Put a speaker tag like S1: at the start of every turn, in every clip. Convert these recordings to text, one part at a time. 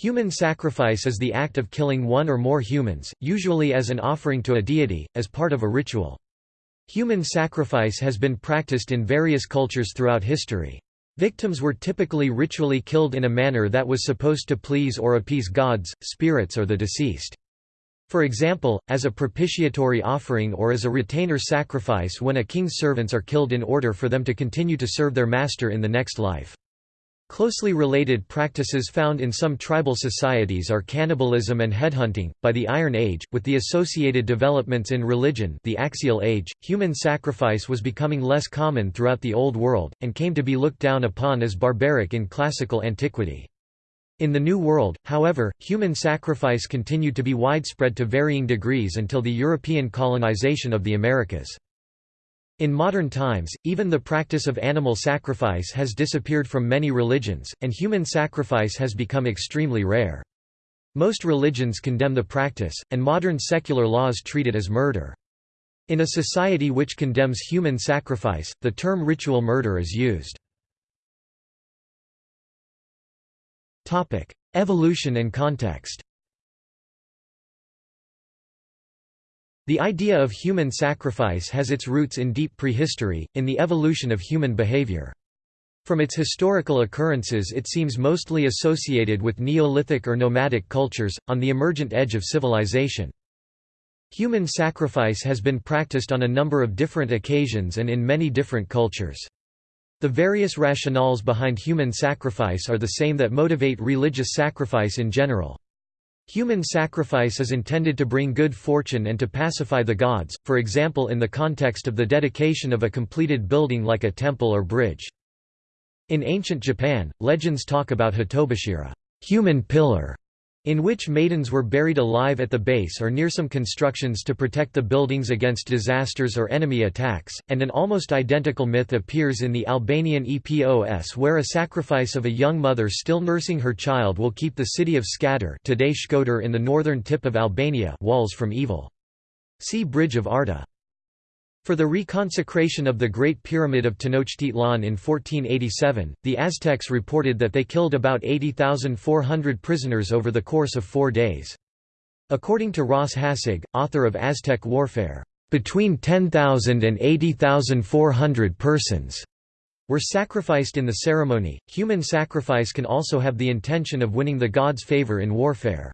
S1: Human sacrifice is the act of killing one or more humans, usually as an offering to a deity, as part of a ritual. Human sacrifice has been practiced in various cultures throughout history. Victims were typically ritually killed in a manner that was supposed to please or appease gods, spirits or the deceased. For example, as a propitiatory offering or as a retainer sacrifice when a king's servants are killed in order for them to continue to serve their master in the next life. Closely related practices found in some tribal societies are cannibalism and headhunting. By the Iron Age, with the associated developments in religion, the Axial Age, human sacrifice was becoming less common throughout the Old World and came to be looked down upon as barbaric in classical antiquity. In the New World, however, human sacrifice continued to be widespread to varying degrees until the European colonization of the Americas. In modern times, even the practice of animal sacrifice has disappeared from many religions, and human sacrifice has become extremely rare. Most religions condemn the practice, and modern secular laws treat it as murder. In a society which condemns human sacrifice, the term ritual murder is used. Evolution and context The idea of human sacrifice has its roots in deep prehistory, in the evolution of human behavior. From its historical occurrences it seems mostly associated with Neolithic or nomadic cultures, on the emergent edge of civilization. Human sacrifice has been practiced on a number of different occasions and in many different cultures. The various rationales behind human sacrifice are the same that motivate religious sacrifice in general. Human sacrifice is intended to bring good fortune and to pacify the gods, for example in the context of the dedication of a completed building like a temple or bridge. In ancient Japan, legends talk about Hitobashira human pillar", in which maidens were buried alive at the base or near some constructions to protect the buildings against disasters or enemy attacks, and an almost identical myth appears in the Albanian Epos where a sacrifice of a young mother still nursing her child will keep the city of Skadar today Shkodër in the northern tip of Albania walls from evil. See Bridge of Arta. For the reconsecration of the Great Pyramid of Tenochtitlan in 1487, the Aztecs reported that they killed about 80,400 prisoners over the course of four days. According to Ross Hassig, author of Aztec Warfare, "...between 10,000 and 80,400 persons." were sacrificed in the ceremony. Human sacrifice can also have the intention of winning the god's favor in warfare.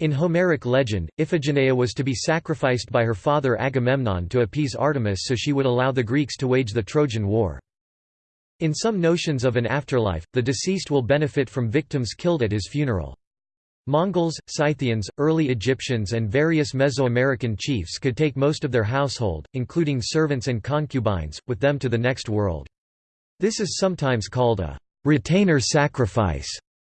S1: In Homeric legend, Iphigenia was to be sacrificed by her father Agamemnon to appease Artemis so she would allow the Greeks to wage the Trojan War. In some notions of an afterlife, the deceased will benefit from victims killed at his funeral. Mongols, Scythians, early Egyptians and various Mesoamerican chiefs could take most of their household, including servants and concubines, with them to the next world. This is sometimes called a retainer sacrifice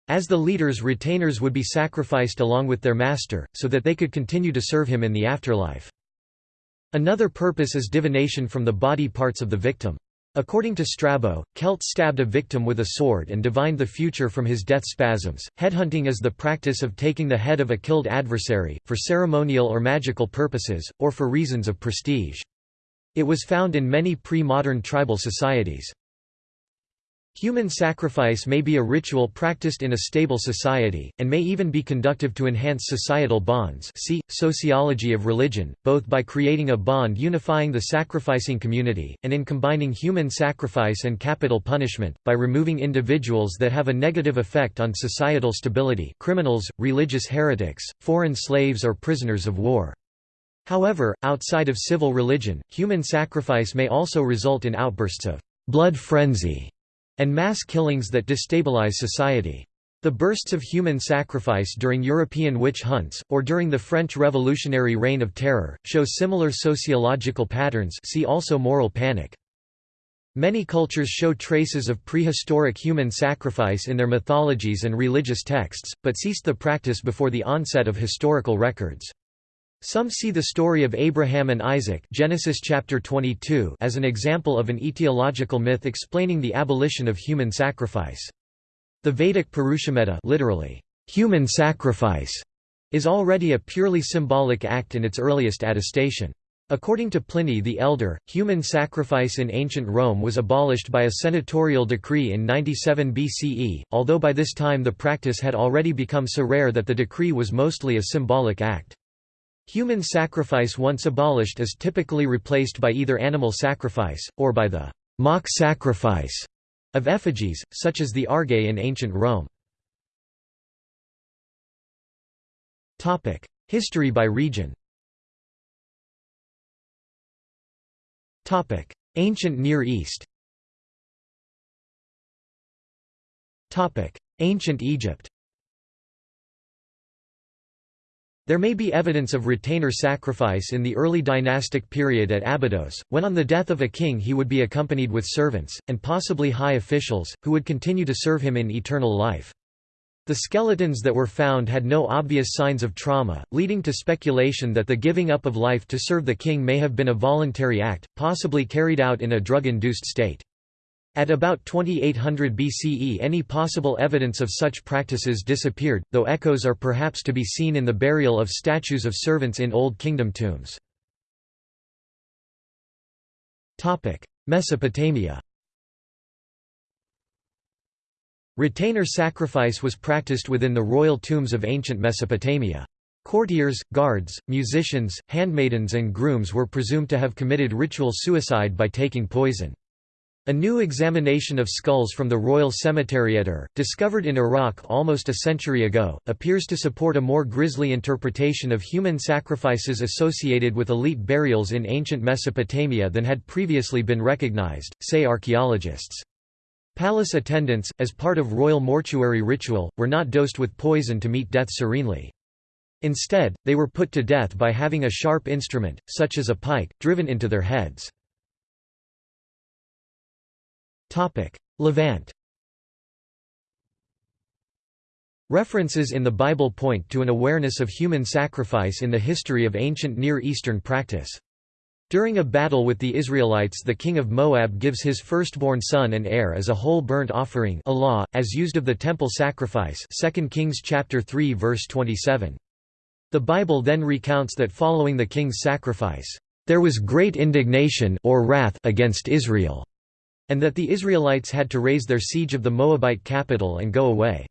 S1: as the leaders retainers would be sacrificed along with their master, so that they could continue to serve him in the afterlife. Another purpose is divination from the body parts of the victim. According to Strabo, Celts stabbed a victim with a sword and divined the future from his death spasms. Headhunting is the practice of taking the head of a killed adversary, for ceremonial or magical purposes, or for reasons of prestige. It was found in many pre-modern tribal societies. Human sacrifice may be a ritual practiced in a stable society, and may even be conductive to enhance societal bonds see, sociology of religion, both by creating a bond unifying the sacrificing community, and in combining human sacrifice and capital punishment, by removing individuals that have a negative effect on societal stability criminals, religious heretics, foreign slaves or prisoners of war. However, outside of civil religion, human sacrifice may also result in outbursts of blood frenzy and mass killings that destabilize society. The bursts of human sacrifice during European witch hunts, or during the French Revolutionary Reign of Terror, show similar sociological patterns see also moral panic. Many cultures show traces of prehistoric human sacrifice in their mythologies and religious texts, but ceased the practice before the onset of historical records. Some see the story of Abraham and Isaac Genesis chapter 22 as an example of an etiological myth explaining the abolition of human sacrifice. The Vedic Purushamedha literally, human sacrifice, is already a purely symbolic act in its earliest attestation. According to Pliny the Elder, human sacrifice in ancient Rome was abolished by a senatorial decree in 97 BCE, although by this time the practice had already become so rare that the decree was mostly a symbolic act. Human sacrifice once abolished is typically replaced by either animal sacrifice, or by the mock sacrifice of effigies, such as the argae in ancient Rome. History by region. Ancient Near East. Ancient Egypt There may be evidence of retainer sacrifice in the early dynastic period at Abydos, when on the death of a king he would be accompanied with servants, and possibly high officials, who would continue to serve him in eternal life. The skeletons that were found had no obvious signs of trauma, leading to speculation that the giving up of life to serve the king may have been a voluntary act, possibly carried out in a drug-induced state. At about 2800 BCE any possible evidence of such practices disappeared, though echoes are perhaps to be seen in the burial of statues of servants in Old Kingdom tombs. Mesopotamia Retainer sacrifice was practiced within the royal tombs of ancient Mesopotamia. Courtiers, guards, musicians, handmaidens and grooms were presumed to have committed ritual suicide by taking poison. A new examination of skulls from the Royal Cemetery at Ur, discovered in Iraq almost a century ago, appears to support a more grisly interpretation of human sacrifices associated with elite burials in ancient Mesopotamia than had previously been recognized, say archaeologists. Palace attendants, as part of royal mortuary ritual, were not dosed with poison to meet death serenely. Instead, they were put to death by having a sharp instrument, such as a pike, driven into their heads. Levant References in the Bible point to an awareness of human sacrifice in the history of ancient Near Eastern practice. During a battle with the Israelites the king of Moab gives his firstborn son and heir as a whole burnt offering olah, as used of the temple sacrifice 2 Kings chapter 3 verse 27. The Bible then recounts that following the king's sacrifice, "...there was great indignation or wrath against Israel." And that the Israelites had to raise their siege of the Moabite capital and go away.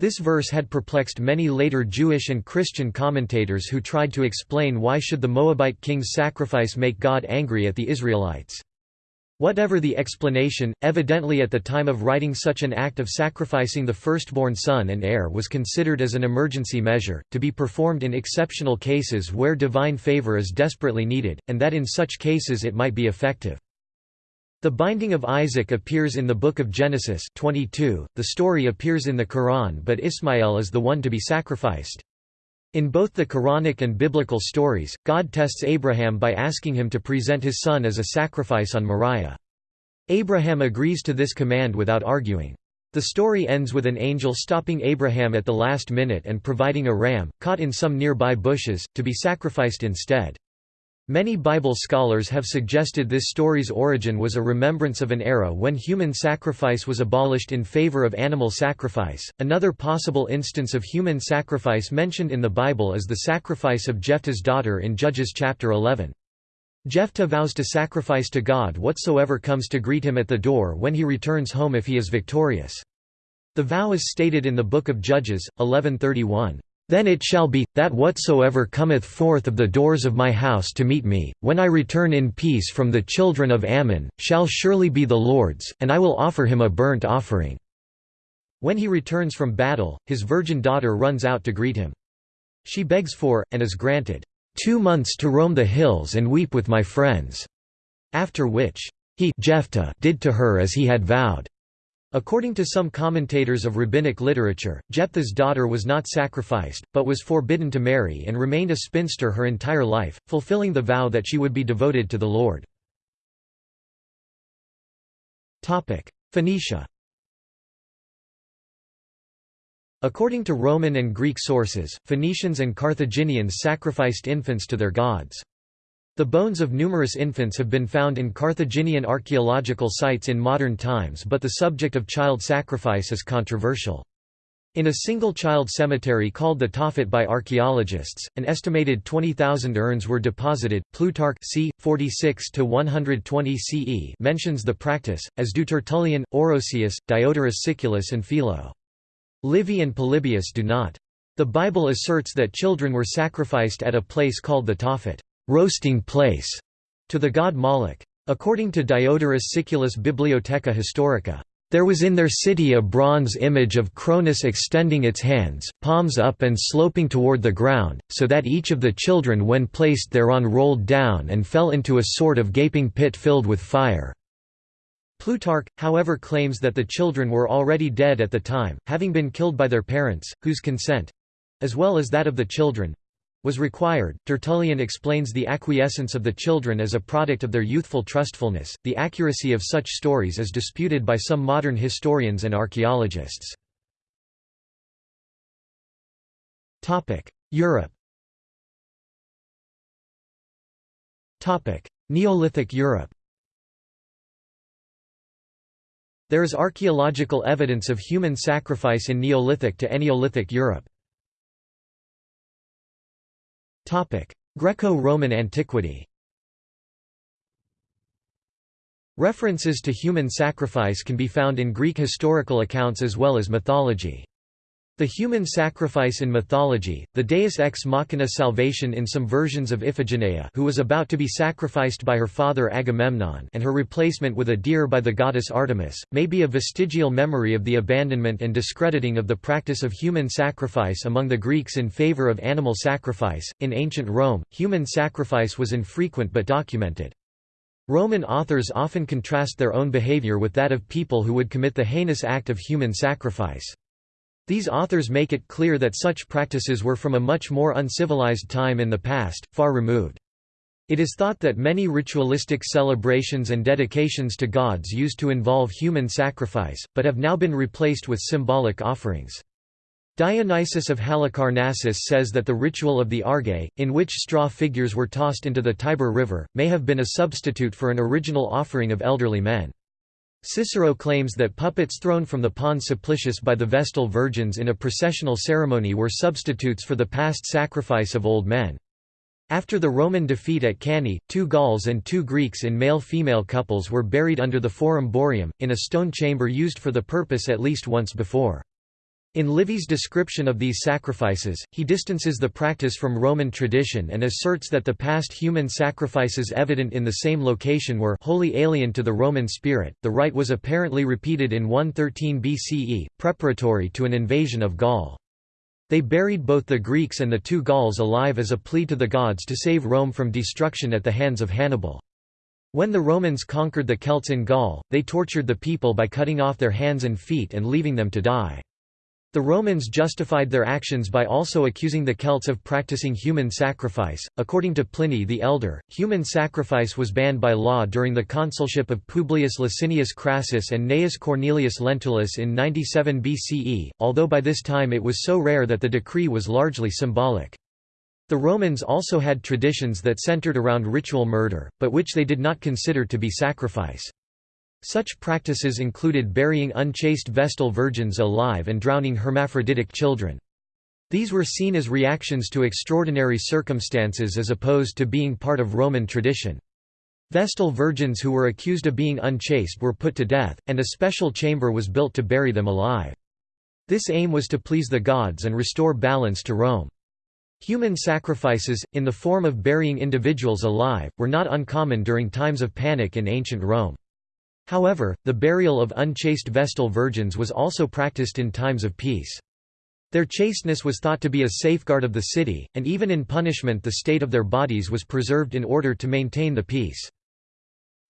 S1: This verse had perplexed many later Jewish and Christian commentators who tried to explain why should the Moabite king's sacrifice make God angry at the Israelites. Whatever the explanation, evidently at the time of writing such an act of sacrificing the firstborn son and heir was considered as an emergency measure, to be performed in exceptional cases where divine favor is desperately needed, and that in such cases it might be effective. The binding of Isaac appears in the Book of Genesis 22, the story appears in the Quran but Ismail is the one to be sacrificed. In both the Quranic and biblical stories, God tests Abraham by asking him to present his son as a sacrifice on Moriah. Abraham agrees to this command without arguing. The story ends with an angel stopping Abraham at the last minute and providing a ram, caught in some nearby bushes, to be sacrificed instead. Many Bible scholars have suggested this story's origin was a remembrance of an era when human sacrifice was abolished in favor of animal sacrifice. Another possible instance of human sacrifice mentioned in the Bible is the sacrifice of Jephthah's daughter in Judges chapter 11. Jephthah vows to sacrifice to God whatsoever comes to greet him at the door when he returns home if he is victorious. The vow is stated in the Book of Judges, 1131. Then it shall be, that whatsoever cometh forth of the doors of my house to meet me, when I return in peace from the children of Ammon, shall surely be the Lord's, and I will offer him a burnt offering." When he returns from battle, his virgin daughter runs out to greet him. She begs for, and is granted, two months to roam the hills and weep with my friends." After which, he Jephthah did to her as he had vowed. According to some commentators of rabbinic literature, Jephthah's daughter was not sacrificed, but was forbidden to marry and remained a spinster her entire life, fulfilling the vow that she would be devoted to the Lord. Phoenicia According to Roman and Greek sources, Phoenicians and Carthaginians sacrificed infants to their gods. The bones of numerous infants have been found in Carthaginian archaeological sites in modern times but the subject of child sacrifice is controversial. In a single-child cemetery called the Tophet by archaeologists, an estimated 20,000 urns were deposited. Plutarch c. 46 120 CE mentions the practice, as do Tertullian, Orosius, Diodorus Siculus and Philo. Livy and Polybius do not. The Bible asserts that children were sacrificed at a place called the Tophet, roasting place, to the god Moloch. According to Diodorus Siculus Bibliotheca Historica, there was in their city a bronze image of Cronus extending its hands, palms up and sloping toward the ground, so that each of the children when placed thereon rolled down and fell into a sort of gaping pit filled with fire. Plutarch, however claims that the children were already dead at the time, having been killed by their parents, whose consent—as well as that of the children, was required. Tertullian explains the acquiescence of the children as a product of their youthful trustfulness. The accuracy of such stories is disputed by some modern historians and archaeologists. Topic: Europe. Topic: Neolithic Europe. There is archaeological evidence of human sacrifice in Neolithic to Eneolithic Europe. Greco-Roman antiquity References to human sacrifice can be found in Greek historical accounts as well as mythology. The human sacrifice in mythology, the deus ex machina salvation in some versions of Iphigenia who was about to be sacrificed by her father Agamemnon and her replacement with a deer by the goddess Artemis, may be a vestigial memory of the abandonment and discrediting of the practice of human sacrifice among the Greeks in favor of animal sacrifice. In ancient Rome, human sacrifice was infrequent but documented. Roman authors often contrast their own behavior with that of people who would commit the heinous act of human sacrifice. These authors make it clear that such practices were from a much more uncivilized time in the past, far removed. It is thought that many ritualistic celebrations and dedications to gods used to involve human sacrifice, but have now been replaced with symbolic offerings. Dionysius of Halicarnassus says that the ritual of the Argae, in which straw figures were tossed into the Tiber River, may have been a substitute for an original offering of elderly men. Cicero claims that puppets thrown from the Pons Sublicius by the Vestal Virgins in a processional ceremony were substitutes for the past sacrifice of old men. After the Roman defeat at Cannae, two Gauls and two Greeks in male-female couples were buried under the Forum Boarium, in a stone chamber used for the purpose at least once before. In Livy's description of these sacrifices, he distances the practice from Roman tradition and asserts that the past human sacrifices evident in the same location were wholly alien to the Roman spirit. The rite was apparently repeated in 113 BCE, preparatory to an invasion of Gaul. They buried both the Greeks and the two Gauls alive as a plea to the gods to save Rome from destruction at the hands of Hannibal. When the Romans conquered the Celts in Gaul, they tortured the people by cutting off their hands and feet and leaving them to die. The Romans justified their actions by also accusing the Celts of practicing human sacrifice. According to Pliny the Elder, human sacrifice was banned by law during the consulship of Publius Licinius Crassus and Gnaeus Cornelius Lentulus in 97 BCE, although by this time it was so rare that the decree was largely symbolic. The Romans also had traditions that centered around ritual murder, but which they did not consider to be sacrifice. Such practices included burying unchaste Vestal virgins alive and drowning hermaphroditic children. These were seen as reactions to extraordinary circumstances as opposed to being part of Roman tradition. Vestal virgins who were accused of being unchaste were put to death, and a special chamber was built to bury them alive. This aim was to please the gods and restore balance to Rome. Human sacrifices, in the form of burying individuals alive, were not uncommon during times of panic in ancient Rome. However, the burial of unchaste Vestal virgins was also practiced in times of peace. Their chasteness was thought to be a safeguard of the city, and even in punishment the state of their bodies was preserved in order to maintain the peace.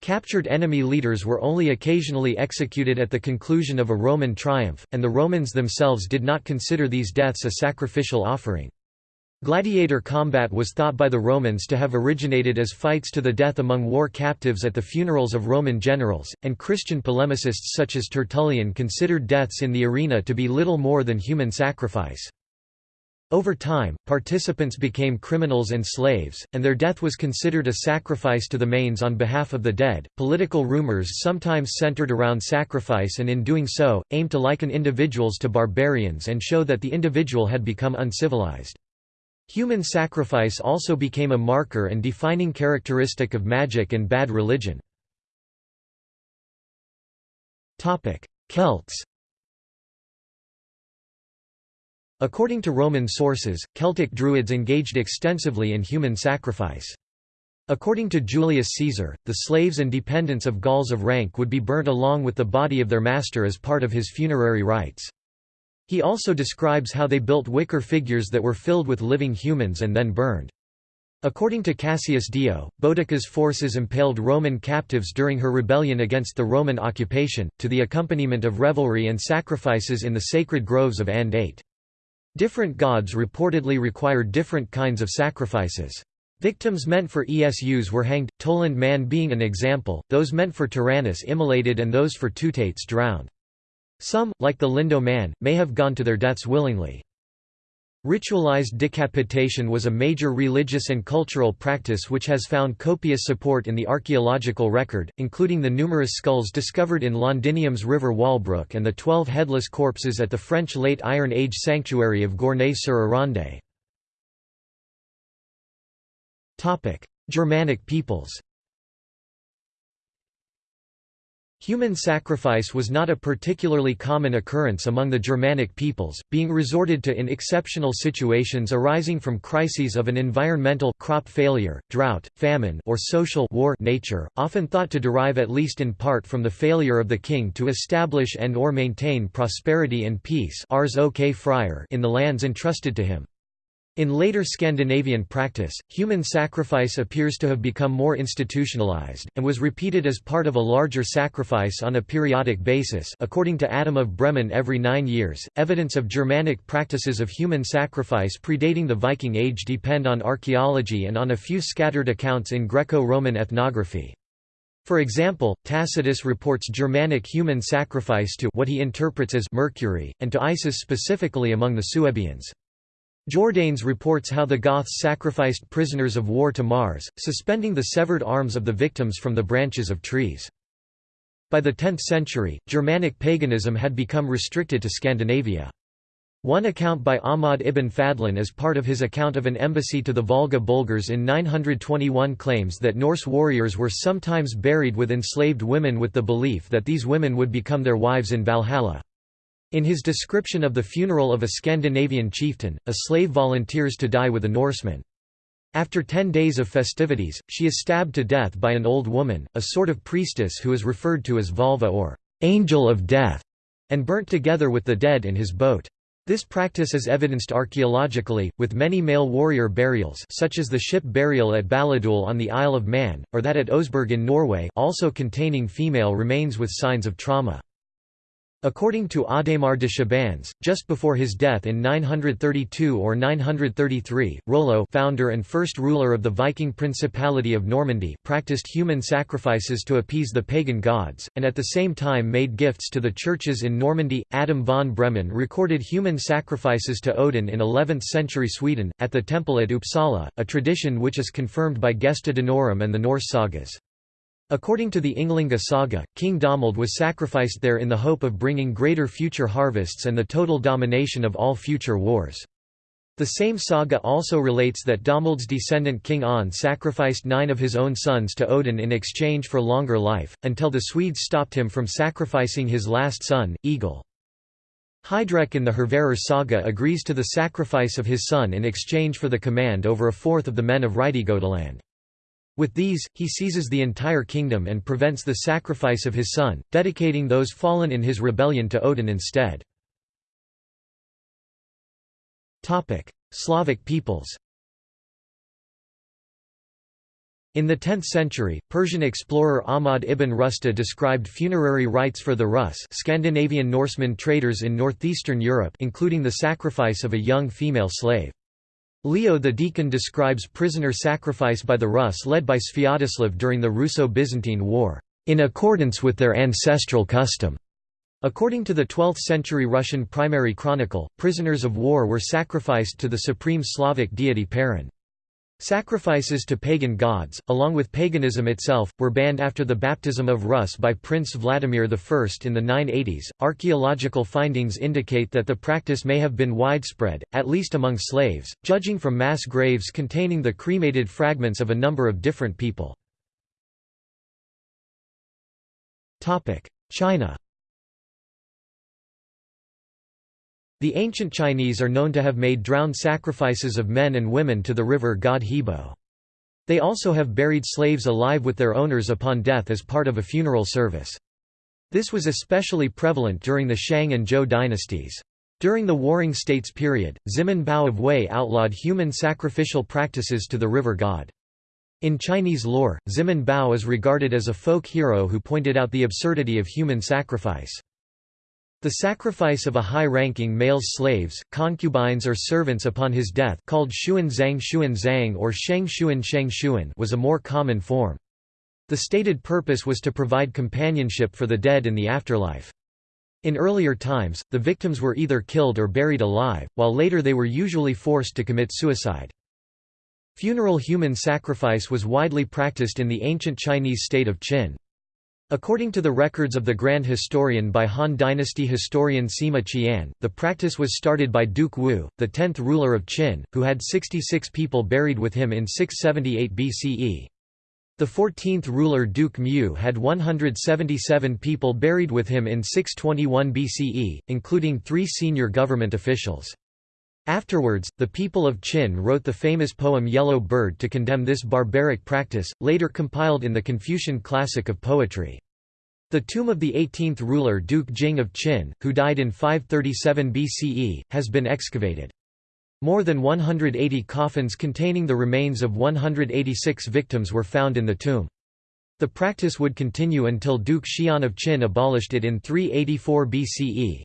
S1: Captured enemy leaders were only occasionally executed at the conclusion of a Roman triumph, and the Romans themselves did not consider these deaths a sacrificial offering. Gladiator combat was thought by the Romans to have originated as fights to the death among war captives at the funerals of Roman generals, and Christian polemicists such as Tertullian considered deaths in the arena to be little more than human sacrifice. Over time, participants became criminals and slaves, and their death was considered a sacrifice to the manes on behalf of the dead. Political rumors sometimes centered around sacrifice and in doing so, aimed to liken individuals to barbarians and show that the individual had become uncivilized. Human sacrifice also became a marker and defining characteristic of magic and bad religion. Celts According to Roman sources, Celtic Druids engaged extensively in human sacrifice. According to Julius Caesar, the slaves and dependents of Gauls of rank would be burnt along with the body of their master as part of his funerary rites. He also describes how they built wicker figures that were filled with living humans and then burned. According to Cassius Dio, Boudicca's forces impaled Roman captives during her rebellion against the Roman occupation, to the accompaniment of revelry and sacrifices in the sacred groves of Andate. Different gods reportedly required different kinds of sacrifices. Victims meant for Esus were hanged, Tollund man being an example, those meant for Taranis immolated and those for Teutates drowned. Some, like the Lindow man, may have gone to their deaths willingly. Ritualized decapitation was a major religious and cultural practice which has found copious support in the archaeological record, including the numerous skulls discovered in Londinium's river Walbrook and the twelve headless corpses at the French Late Iron Age sanctuary of Gournay-sur-Aronde. Germanic peoples Human sacrifice was not a particularly common occurrence among the Germanic peoples, being resorted to in exceptional situations arising from crises of an environmental crop failure, drought, famine or social war nature, often thought to derive at least in part from the failure of the king to establish and or maintain prosperity and peace in the lands entrusted to him. In later Scandinavian practice, human sacrifice appears to have become more institutionalized, and was repeated as part of a larger sacrifice on a periodic basis according to Adam of Bremen every nine years. Evidence of Germanic practices of human sacrifice predating the Viking Age depend on archaeology and on a few scattered accounts in Greco-Roman ethnography. For example, Tacitus reports Germanic human sacrifice to what he interprets as Mercury, and to Isis specifically among the Suebians. Jordanes reports how the Goths sacrificed prisoners of war to Mars, suspending the severed arms of the victims from the branches of trees. By the 10th century, Germanic paganism had become restricted to Scandinavia. One account by Ahmad ibn Fadlan as part of his account of an embassy to the Volga Bulgars in 921 claims that Norse warriors were sometimes buried with enslaved women with the belief that these women would become their wives in Valhalla. In his description of the funeral of a Scandinavian chieftain, a slave volunteers to die with a Norseman. After ten days of festivities, she is stabbed to death by an old woman, a sort of priestess who is referred to as Völva or angel of death, and burnt together with the dead in his boat. This practice is evidenced archaeologically, with many male warrior burials such as the ship burial at Balladoole on the Isle of Man, or that at Oseberg in Norway also containing female remains with signs of trauma. According to Adhemar de Chabannes, just before his death in 932 or 933, Rollo founder and first ruler of the Viking Principality of Normandy practiced human sacrifices to appease the pagan gods, and at the same time made gifts to the churches in Normandy. Adam von Bremen recorded human sacrifices to Odin in 11th-century Sweden, at the temple at Uppsala, a tradition which is confirmed by Gesta Danorum and the Norse sagas. According to the Ynglinga saga, King Domald was sacrificed there in the hope of bringing greater future harvests and the total domination of all future wars. The same saga also relates that Domald's descendant King An sacrificed nine of his own sons to Odin in exchange for longer life, until the Swedes stopped him from sacrificing his last son, Egil. Heidrek in the Hervarar saga agrees to the sacrifice of his son in exchange for the command over a fourth of the men of Reidgotaland. With these, he seizes the entire kingdom and prevents the sacrifice of his son, dedicating those fallen in his rebellion to Odin instead. Slavic peoples In the 10th century, Persian explorer Ahmad ibn Rusta described funerary rites for the Rus Scandinavian Norsemen traders in northeastern Europe including the sacrifice of a young female slave. Leo the Deacon describes prisoner sacrifice by the Rus led by Sviatoslav during the Russo-Byzantine War, "...in accordance with their ancestral custom." According to the 12th-century Russian primary chronicle, prisoners of war were sacrificed to the supreme Slavic deity Perun. Sacrifices to pagan gods, along with paganism itself, were banned after the baptism of Rus by Prince Vladimir I in the 980s. Archaeological findings indicate that the practice may have been widespread, at least among slaves, judging from mass graves containing the cremated fragments of a number of different people. China The ancient Chinese are known to have made drowned sacrifices of men and women to the river god Hebo. They also have buried slaves alive with their owners upon death as part of a funeral service. This was especially prevalent during the Shang and Zhou dynasties. During the Warring States period, Ximen Bao of Wei outlawed human sacrificial practices to the river god. In Chinese lore, Ximen Bao is regarded as a folk hero who pointed out the absurdity of human sacrifice. The sacrifice of a high-ranking male slaves, concubines or servants upon his death called Shuan Zhang Shuan Zhang or Sheng Shuan Sheng Shuan was a more common form. The stated purpose was to provide companionship for the dead in the afterlife. In earlier times, the victims were either killed or buried alive, while later they were usually forced to commit suicide. Funeral human sacrifice was widely practiced in the ancient Chinese state of Qin. According to the records of the Grand Historian by Han Dynasty historian Sima Qian, the practice was started by Duke Wu, the tenth ruler of Qin, who had 66 people buried with him in 678 BCE. The 14th ruler Duke Mu had 177 people buried with him in 621 BCE, including three senior government officials. Afterwards, the people of Qin wrote the famous poem Yellow Bird to condemn this barbaric practice, later compiled in the Confucian classic of poetry. The tomb of the 18th ruler Duke Jing of Qin, who died in 537 BCE, has been excavated. More than 180 coffins containing the remains of 186 victims were found in the tomb. The practice would continue until Duke Xian of Qin abolished it in 384 BCE.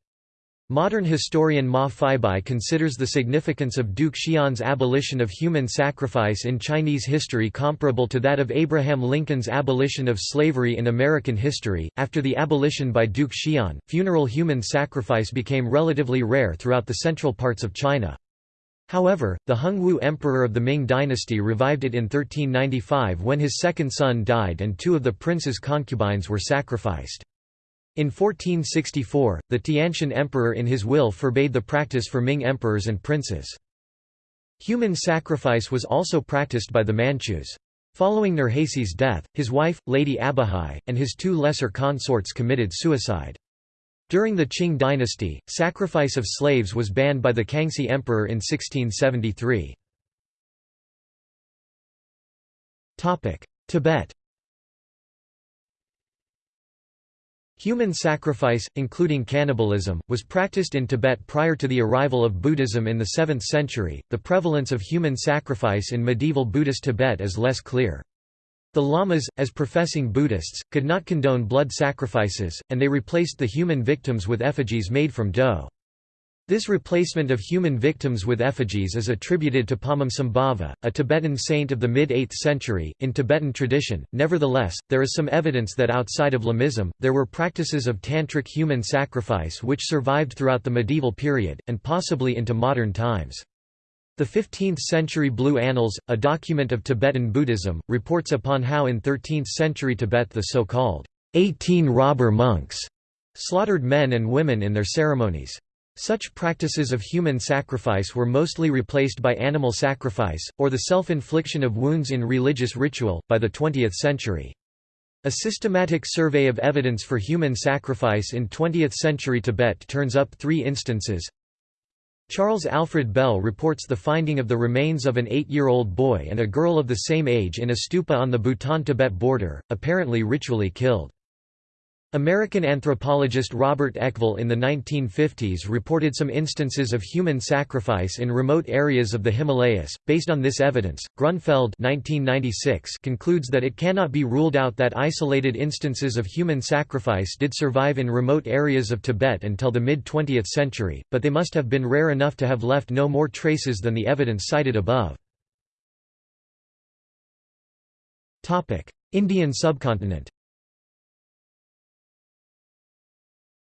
S1: Modern historian Ma Feibai considers the significance of Duke Xian's abolition of human sacrifice in Chinese history comparable to that of Abraham Lincoln's abolition of slavery in American history. After the abolition by Duke Xian, funeral human sacrifice became relatively rare throughout the central parts of China. However, the Hongwu emperor of the Ming dynasty revived it in 1395 when his second son died and two of the prince's concubines were sacrificed. In 1464, the Tianshun emperor in his will forbade the practice for Ming emperors and princes. Human sacrifice was also practiced by the Manchus. Following Nurhaci's death, his wife, Lady Abahai, and his two lesser consorts committed suicide. During the Qing dynasty, sacrifice of slaves was banned by the Kangxi emperor in 1673. Tibet Human sacrifice, including cannibalism, was practiced in Tibet prior to the arrival of Buddhism in the 7th century. The prevalence of human sacrifice in medieval Buddhist Tibet is less clear. The lamas, as professing Buddhists, could not condone blood sacrifices, and they replaced the human victims with effigies made from dough. This replacement of human victims with effigies is attributed to Padmasambhava, a Tibetan saint of the mid-8th century. In Tibetan tradition, nevertheless, there is some evidence that outside of Lamaism, there were practices of tantric human sacrifice which survived throughout the medieval period, and possibly into modern times. The 15th-century Blue Annals, a document of Tibetan Buddhism, reports upon how in 13th-century Tibet the so-called 18 robber monks slaughtered men and women in their ceremonies. Such practices of human sacrifice were mostly replaced by animal sacrifice, or the self-infliction of wounds in religious ritual, by the 20th century. A systematic survey of evidence for human sacrifice in 20th-century Tibet turns up three instances. Charles Alfred Bell reports the finding of the remains of an eight-year-old boy and a girl of the same age in a stupa on the Bhutan-Tibet border, apparently ritually killed. American anthropologist Robert Ekvall in the 1950s reported some instances of human sacrifice in remote areas of the Himalayas. Based on this evidence, Grunfeld (1996) concludes that it cannot be ruled out that isolated instances of human sacrifice did survive in remote areas of Tibet until the mid-20th century, but they must have been rare enough to have left no more traces than the evidence cited above. Indian subcontinent.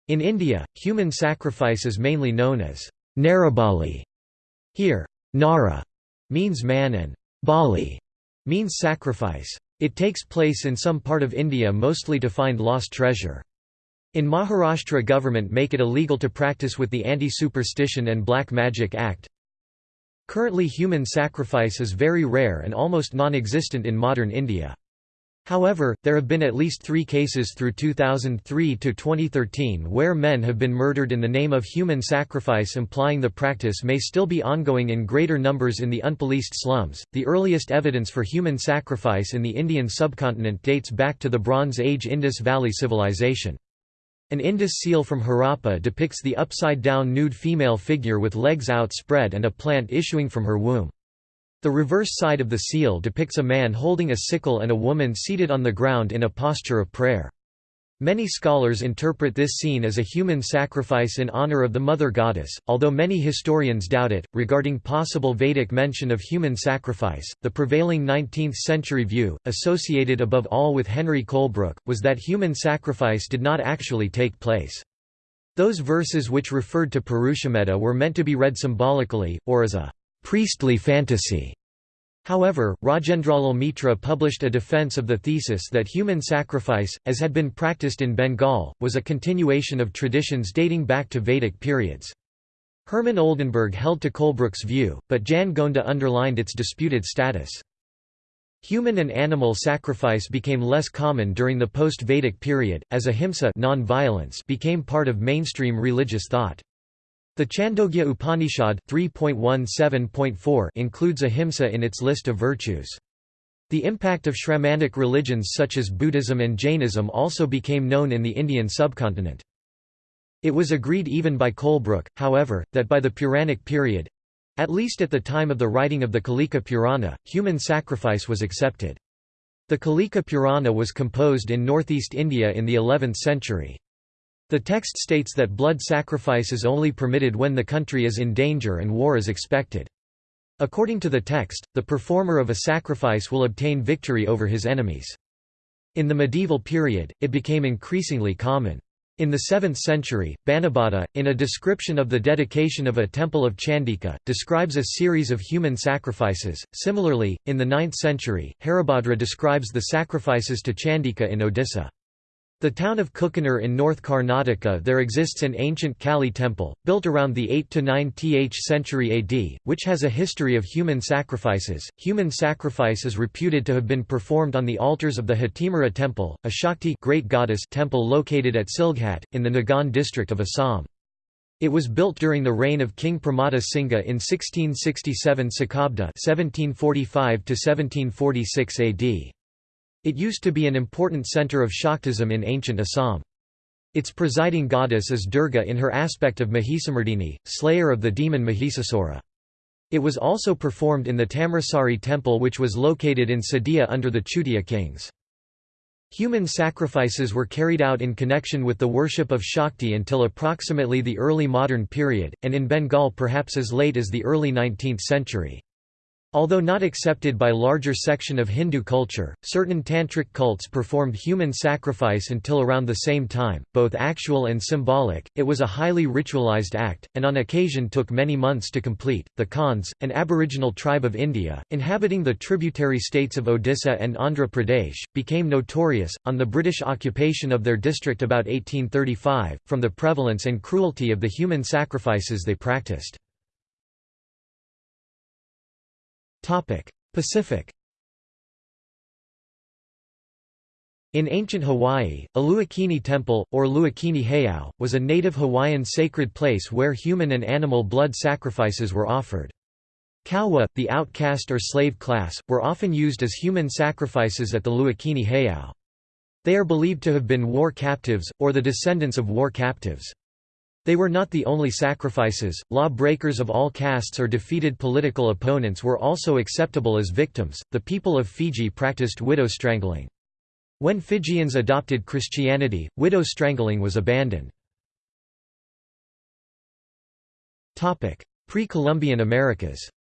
S1: In India, human sacrifice is mainly known as Narabali. Here, Nara means man and Bali means sacrifice. It takes place in some part of India mostly to find lost treasure. In Maharashtra government make it illegal to practice with the Anti-Superstition and Black Magic Act. Currently human sacrifice is very rare and almost non-existent in modern India. However, there have been at least three cases through 2003 to 2013 where men have been murdered in the name of human sacrifice, implying the practice may still be ongoing in greater numbers in the unpoliced slums. The earliest evidence for human sacrifice in the Indian subcontinent dates back to the Bronze Age Indus Valley Civilization. An Indus seal from Harappa depicts the upside-down nude female figure with legs outspread and a plant issuing from her womb. The reverse side of the seal depicts a man holding a sickle and a woman seated on the ground in a posture of prayer. Many scholars interpret this scene as a human sacrifice in honor of the mother goddess, although many historians doubt it. Regarding possible Vedic mention of human sacrifice, the prevailing 19th century view, associated above all with Henry Colebrooke, was that human sacrifice did not actually take place. Those verses which referred to Purushamedha were meant to be read symbolically, or as a priestly fantasy. However, Rajendralal Mitra published a defense of the thesis that human sacrifice, as had been practiced in Bengal, was a continuation of traditions dating back to Vedic periods. Hermann Oldenberg held to Colebrooke's view, but Jan Gonda underlined its disputed status. Human and animal sacrifice became less common during the post-Vedic period, as ahimsa non-violence became part of mainstream religious thought. The Chandogya Upanishad 3.17.4 includes ahimsa in its list of virtues. The impact of Shramanic religions such as Buddhism and Jainism also became known in the Indian subcontinent. It was agreed even by Colebrooke, however, that by the Puranic period—at least at the time of the writing of the Kalika Purana, human sacrifice was accepted. The Kalika Purana was composed in northeast India in the 11th century. The text states that blood sacrifice is only permitted when the country is in danger and war is expected. According to the text, the performer of a sacrifice will obtain victory over his enemies. In the medieval period, it became increasingly common. In the 7th century, Banabhatta, in a description of the dedication of a temple of Chandika, describes a series of human sacrifices. Similarly, in the 9th century, Haribhadra describes the sacrifices to Chandika in Odisha. The town of Kukkanur in North Karnataka there exists an ancient Kali temple, built around the 8 to 9th century AD, which has a history of human sacrifices. Human sacrifice is reputed to have been performed on the altars of the Hatimura temple, a Shakti great goddess temple located at Silghat, in the Nagaon district of Assam. It was built during the reign of King Pramatta Singha in 1667 Sakabda 1745 1746 AD. It used to be an important center of Shaktism in ancient Assam. Its presiding goddess is Durga in her aspect of Mahisamardini, slayer of the demon Mahisasura. It was also performed in the Tamreswari temple which was located in Sadiya under the Chutia kings. Human sacrifices were carried out in connection with the worship of Shakti until approximately the early modern period, and in Bengal perhaps as late as the early 19th century. Although not accepted by larger section of Hindu culture, certain tantric cults performed human sacrifice until around the same time, both actual and symbolic. It was a highly ritualized act, and on occasion took many months to complete. The Konds, an aboriginal tribe of India, inhabiting the tributary states of Odisha and Andhra Pradesh, became notorious, on the British occupation of their district about 1835, from the prevalence and cruelty of the human sacrifices they practiced. Pacific In ancient Hawaii, a Luakini Temple, or Luakini Heiau, was a native Hawaiian sacred place where human and animal blood sacrifices were offered. Kauwa, the outcast or slave class, were often used as human sacrifices at the Luakini Heiau. They are believed to have been war captives, or the descendants of war captives. They were not the only sacrifices, law-breakers of all castes or defeated political opponents were also acceptable as victims. The people of Fiji practiced widow strangling. When Fijians adopted Christianity, widow strangling was abandoned. Pre-Columbian Americas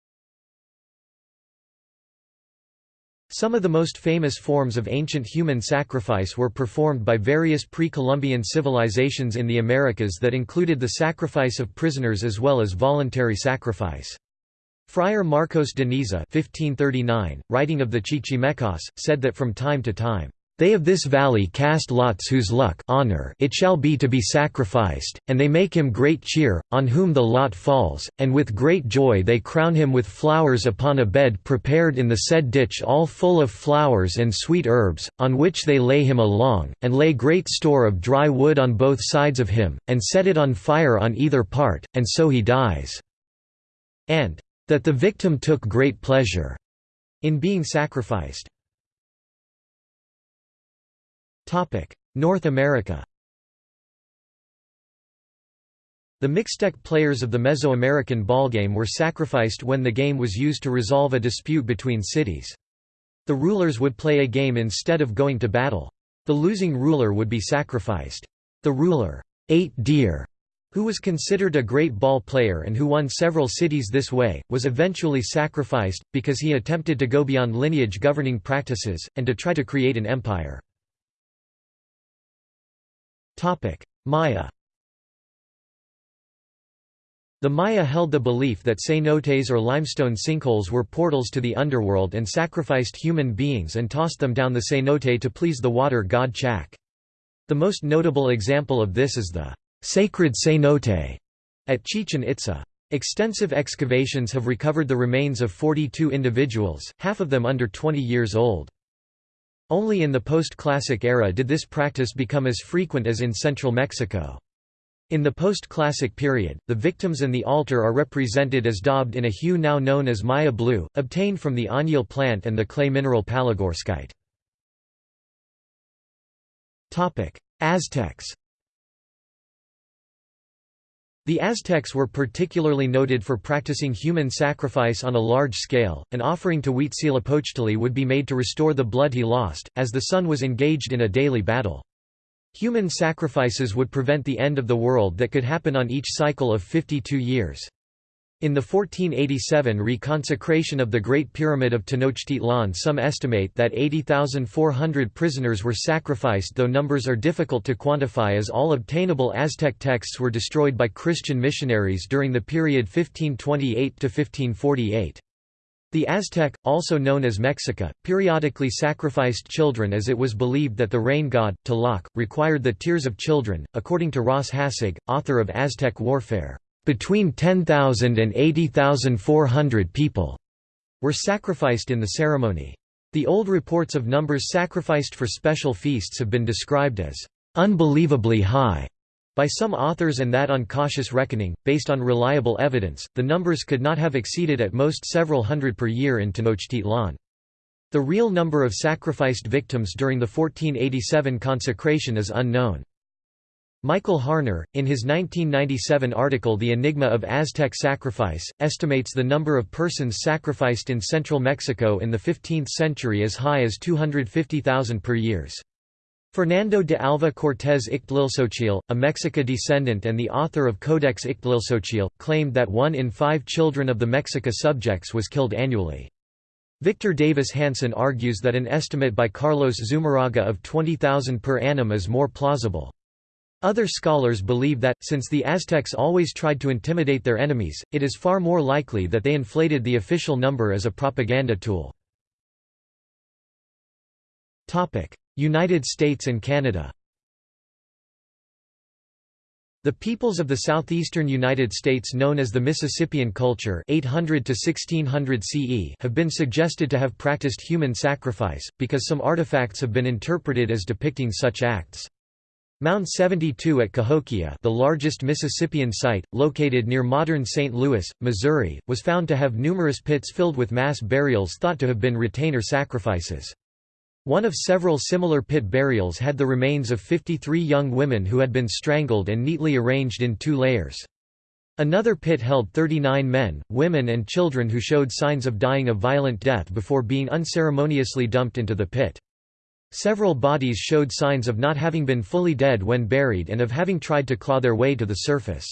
S1: Some of the most famous forms of ancient human sacrifice were performed by various pre-Columbian civilizations in the Americas that included the sacrifice of prisoners as well as voluntary sacrifice. Friar Marcos de Niza 1539, writing of the Chichimecas, said that from time to time, they of this valley cast lots whose luck honor it shall be to be sacrificed, and they make him great cheer, on whom the lot falls, and with great joy they crown him with flowers upon a bed prepared in the said ditch all full of flowers and sweet herbs, on which they lay him along, and lay great store of dry wood on both sides of him, and set it on fire on either part, and so he dies." And, "...that the victim took great pleasure," in being sacrificed. North America The Mixtec players of the Mesoamerican ballgame were sacrificed when the game was used to resolve a dispute between cities. The rulers would play a game instead of going to battle. The losing ruler would be sacrificed. The ruler, Eight Deer, who was considered a great ball player and who won several cities this way, was eventually sacrificed, because he attempted to go beyond lineage governing practices, and to try to create an empire. Maya The Maya held the belief that cenotes or limestone sinkholes were portals to the underworld and sacrificed human beings and tossed them down the cenote to please the water god Chak. The most notable example of this is the sacred cenote at Chichen Itza. Extensive excavations have recovered the remains of 42 individuals, half of them under 20 years old. Only in the post-classic era did this practice become as frequent as in central Mexico. In the post-classic period, the victims and the altar are represented as daubed in a hue now known as Maya blue, obtained from the añil plant and the clay mineral palygorskite. Aztecs the Aztecs were particularly noted for practicing human sacrifice on a large scale. An offering to Huitzilopochtli would be made to restore the blood he lost, as the sun was engaged in a daily battle. Human sacrifices would prevent the end of the world that could happen on each cycle of 52 years. In the 1487 reconsecration of the Great Pyramid of Tenochtitlan some estimate that 80,400 prisoners were sacrificed though numbers are difficult to quantify as all obtainable Aztec texts were destroyed by Christian missionaries during the period 1528–1548. The Aztec, also known as Mexica, periodically sacrificed children as it was believed that the rain god, Tlaloc, required the tears of children, according to Ross Hassig, author of Aztec Warfare. Between 10,000 and 80,400 people were sacrificed in the ceremony. The old reports of numbers sacrificed for special feasts have been described as unbelievably high by some authors and that on cautious reckoning, based on reliable evidence, the numbers could not have exceeded at most several hundred per year in Tenochtitlan. The real number of sacrificed victims during the 1487 consecration is unknown. Michael Harner, in his 1997 article The Enigma of Aztec Sacrifice, estimates the number of persons sacrificed in central Mexico in the 15th century as high as 250,000 per year. Fernando de Alva Cortés Ixtlilxochitl, a Mexica descendant and the author of Codex Ixtlilxochitl, claimed that one in five children of the Mexica subjects was killed annually. Victor Davis Hanson argues that an estimate by Carlos Zumarraga of 20,000 per annum is more plausible. Other scholars believe that, since the Aztecs always tried to intimidate their enemies, it is far more likely that they inflated the official number as a propaganda tool. United States and Canada The peoples of the southeastern United States known as the Mississippian culture 800 to 1600 CE have been suggested to have practiced human sacrifice, because some artifacts have been interpreted as depicting such acts. Mound 72 at Cahokia the largest Mississippian site, located near modern St. Louis, Missouri, was found to have numerous pits filled with mass burials thought to have been retainer sacrifices. One of several similar pit burials had the remains of 53 young women who had been strangled and neatly arranged in two layers. Another pit held 39 men, women and children who showed signs of dying a violent death before being unceremoniously dumped into the pit. Several bodies showed signs of not having been fully dead when buried and of having tried to claw their way to the surface.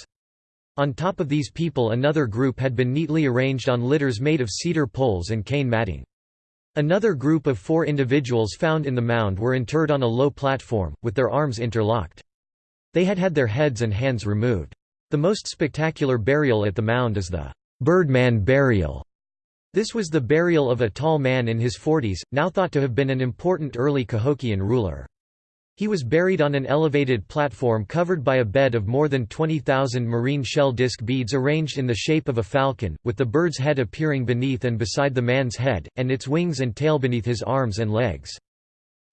S1: On top of these people another group had been neatly arranged on litters made of cedar poles and cane matting. Another group of four individuals found in the mound were interred on a low platform, with their arms interlocked. They had had their heads and hands removed. The most spectacular burial at the mound is the Birdman burial. This was the burial of a tall man in his forties, now thought to have been an important early Cahokian ruler. He was buried on an elevated platform covered by a bed of more than 20,000 marine shell disc beads arranged in the shape of a falcon, with the bird's head appearing beneath and beside the man's head, and its wings and tail beneath his arms and legs.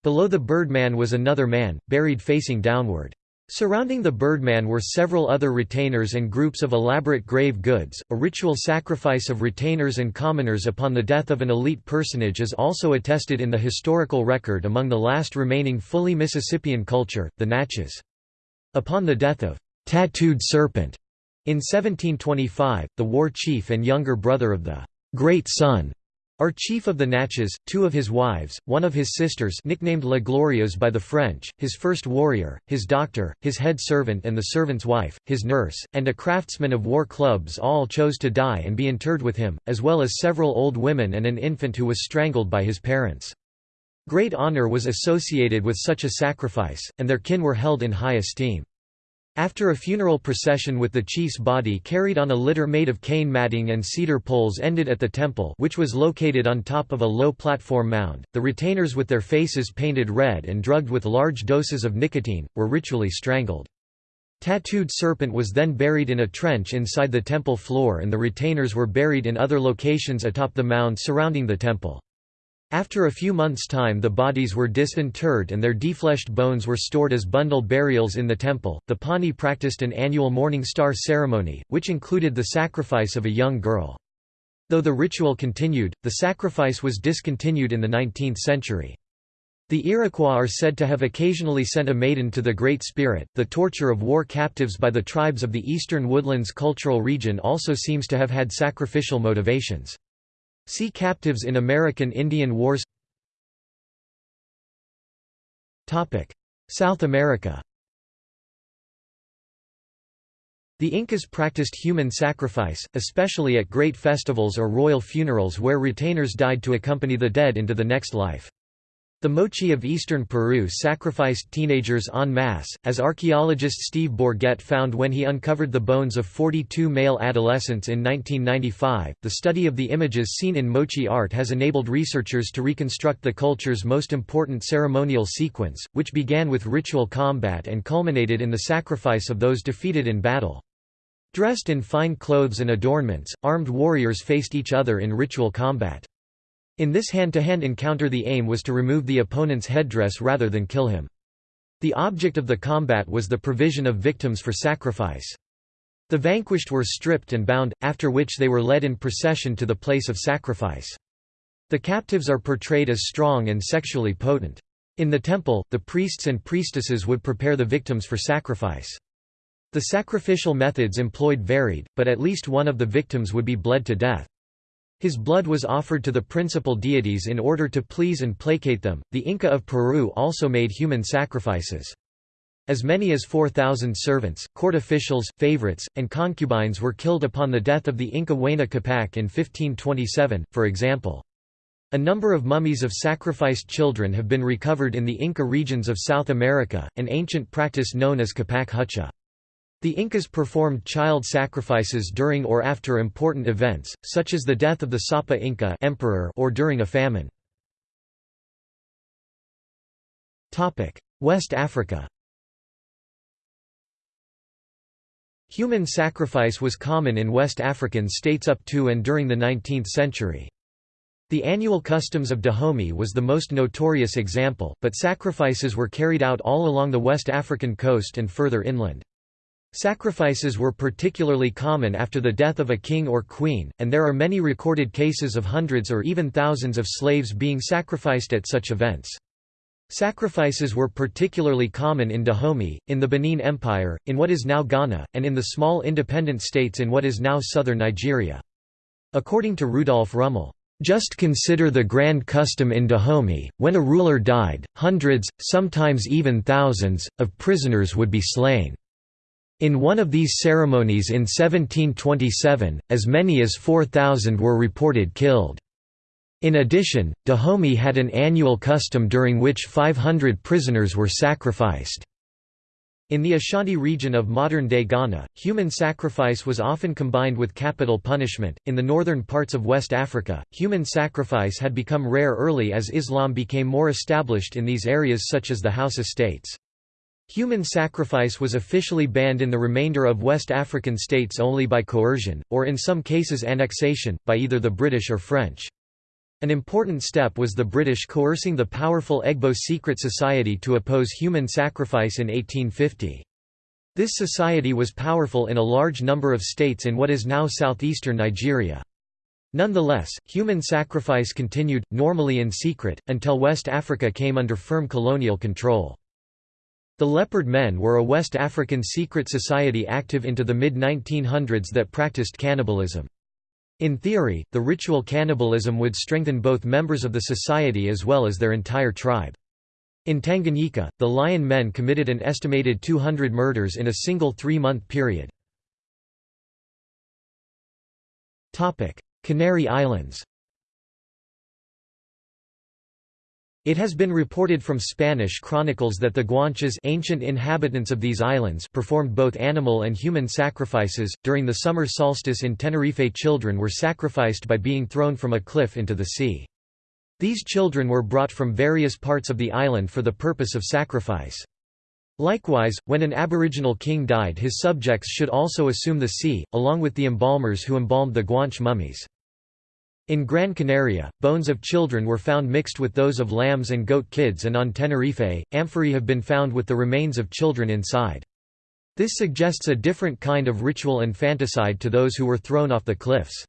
S1: Below the birdman was another man, buried facing downward. Surrounding the birdman were several other retainers and groups of elaborate grave goods. A ritual sacrifice of retainers and commoners upon the death of an elite personage is also attested in the historical record among the last remaining fully Mississippian culture, the Natchez. Upon the death of Tattooed Serpent in 1725, the war chief and younger brother of the Great Sun are chief of the Natchez, two of his wives, one of his sisters nicknamed La Glorieuse by the French, his first warrior, his doctor, his head servant and the servant's wife, his nurse, and a craftsman of war clubs all chose to die and be interred with him, as well as several old women and an infant who was strangled by his parents. Great honor was associated with such a sacrifice, and their kin were held in high esteem. After a funeral procession with the chief's body carried on a litter made of cane matting and cedar poles ended at the temple which was located on top of a low platform mound, the retainers with their faces painted red and drugged with large doses of nicotine, were ritually strangled. Tattooed Serpent was then buried in a trench inside the temple floor and the retainers were buried in other locations atop the mound surrounding the temple. After a few months' time, the bodies were disinterred and their defleshed bones were stored as bundle burials in the temple. The Pawnee practiced an annual Morning Star ceremony, which included the sacrifice of a young girl. Though the ritual continued, the sacrifice was discontinued in the 19th century. The Iroquois are said to have occasionally sent a maiden to the Great Spirit. The torture of war captives by the tribes of the eastern woodlands cultural region also seems to have had sacrificial motivations. See Captives in American Indian Wars South America The Incas practiced human sacrifice, especially at great festivals or royal funerals where retainers died to accompany the dead into the next life. The Moche of eastern Peru sacrificed teenagers en masse, as archaeologist Steve Bourget found when he uncovered the bones of 42 male adolescents in 1995. The study of the images seen in Moche art has enabled researchers to reconstruct the culture's most important ceremonial sequence, which began with ritual combat and culminated in the sacrifice of those defeated in battle. Dressed in fine clothes and adornments, armed warriors faced each other in ritual combat. In this hand-to-hand -hand encounter the aim was to remove the opponent's headdress rather than kill him. The object of the combat was the provision of victims for sacrifice. The vanquished were stripped and bound, after which they were led in procession to the place of sacrifice. The captives are portrayed as strong and sexually potent. In the temple, the priests and priestesses would prepare the victims for sacrifice. The sacrificial methods employed varied, but at least one of the victims would be bled to death. His blood was offered to the principal deities in order to please and placate them. The Inca of Peru also made human sacrifices. As many as 4,000 servants, court officials, favorites, and concubines were killed upon the death of the Inca Huayna Capac in 1527, for example. A number of mummies of sacrificed children have been recovered in the Inca regions of South America, an ancient practice known as Capac Hucha. The Incas performed child sacrifices during or after important events, such as the death of the Sapa Inca emperor or during a famine. West Africa Human sacrifice was common in West African states up to and during the 19th century. The annual customs of Dahomey was the most notorious example, but sacrifices were carried out all along the West African coast and further inland. Sacrifices were particularly common after the death of a king or queen, and there are many recorded cases of hundreds or even thousands of slaves being sacrificed at such events. Sacrifices were particularly common in Dahomey, in the Benin Empire, in what is now Ghana, and in the small independent states in what is now southern Nigeria. According to Rudolf Rummel, just consider the grand custom in Dahomey, when a ruler died, hundreds, sometimes even thousands, of prisoners would be slain. In one of these ceremonies in 1727, as many as 4,000 were reported killed. In addition, Dahomey had an annual custom during which 500 prisoners were sacrificed. In the Ashanti region of modern-day Ghana, human sacrifice was often combined with capital punishment. In the northern parts of West Africa, human sacrifice had become rare early as Islam became more established in these areas such as the Hausa states. Human sacrifice was officially banned in the remainder of West African states only by coercion, or in some cases annexation, by either the British or French. An important step was the British coercing the powerful Egbo secret society to oppose human sacrifice in 1850. This society was powerful in a large number of states in what is now southeastern Nigeria. Nonetheless, human sacrifice continued, normally in secret, until West Africa came under firm colonial control. The Leopard Men were a West African secret society active into the mid-1900s that practiced cannibalism. In theory, the ritual cannibalism would strengthen both members of the society as well as their entire tribe. In Tanganyika, the Lion Men committed an estimated 200 murders in a single three-month period. Canary Islands It has been reported from Spanish chronicles that the Guanches ancient inhabitants of these islands performed both animal and human sacrifices. During the summer solstice in Tenerife children were sacrificed by being thrown from a cliff into the sea. These children were brought from various parts of the island for the purpose of sacrifice. Likewise, when an aboriginal king died his subjects should also assume the sea, along with the embalmers who embalmed the Guanche mummies. In Gran Canaria, bones of children were found mixed with those of lambs and goat kids and on Tenerife, amphorae have been found with the remains of children inside. This suggests a different kind of ritual infanticide to those who were thrown off the cliffs.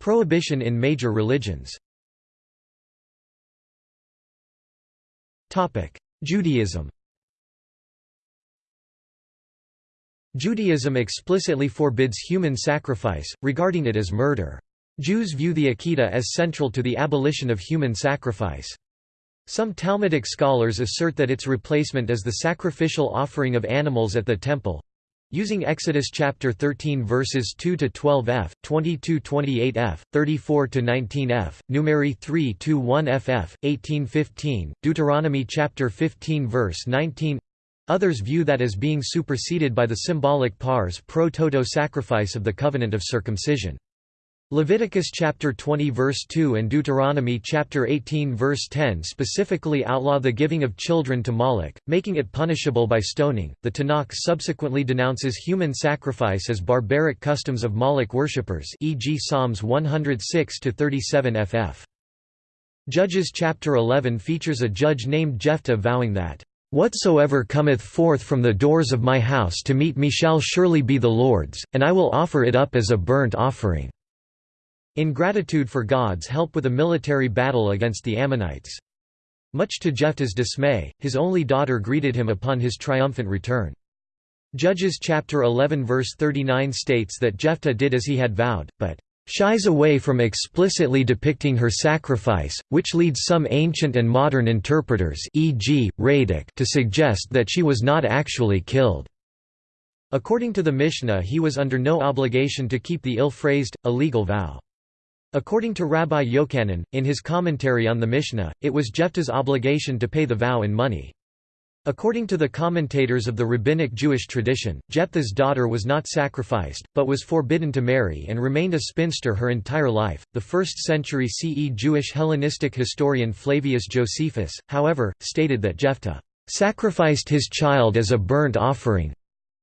S1: Prohibition in major religions Judaism Judaism explicitly forbids human sacrifice, regarding it as murder. Jews view the Akedah as central to the abolition of human sacrifice. Some Talmudic scholars assert that its replacement is the sacrificial offering of animals at the temple, using Exodus chapter 13 verses 2 to 12f, 22 28f, 34 to 19f, Numeri 3 to 1ff, 1815, Deuteronomy chapter 15 verse 19 Others view that as being superseded by the symbolic pars pro toto sacrifice of the covenant of circumcision. Leviticus chapter 20 verse 2 and Deuteronomy chapter 18 verse 10 specifically outlaw the giving of children to Moloch, making it punishable by stoning. The Tanakh subsequently denounces human sacrifice as barbaric customs of Moloch worshippers, e.g. Psalms 106 to 37 ff. Judges chapter 11 features a judge named Jephthah vowing that Whatsoever cometh forth from the doors of my house to meet me shall surely be the Lord's, and I will offer it up as a burnt offering." In gratitude for God's help with a military battle against the Ammonites. Much to Jephthah's dismay, his only daughter greeted him upon his triumphant return. Judges chapter 11 verse 39 states that Jephthah did as he had vowed, but shies away from explicitly depicting her sacrifice, which leads some ancient and modern interpreters e.g., to suggest that she was not actually killed. According to the Mishnah he was under no obligation to keep the ill-phrased, illegal vow. According to Rabbi Yochanan, in his commentary on the Mishnah, it was Jephthah's obligation to pay the vow in money. According to the commentators of the rabbinic Jewish tradition, Jephthah's daughter was not sacrificed, but was forbidden to marry and remained a spinster her entire life. The 1st century CE Jewish Hellenistic historian Flavius Josephus, however, stated that Jephthah sacrificed his child as a burnt offering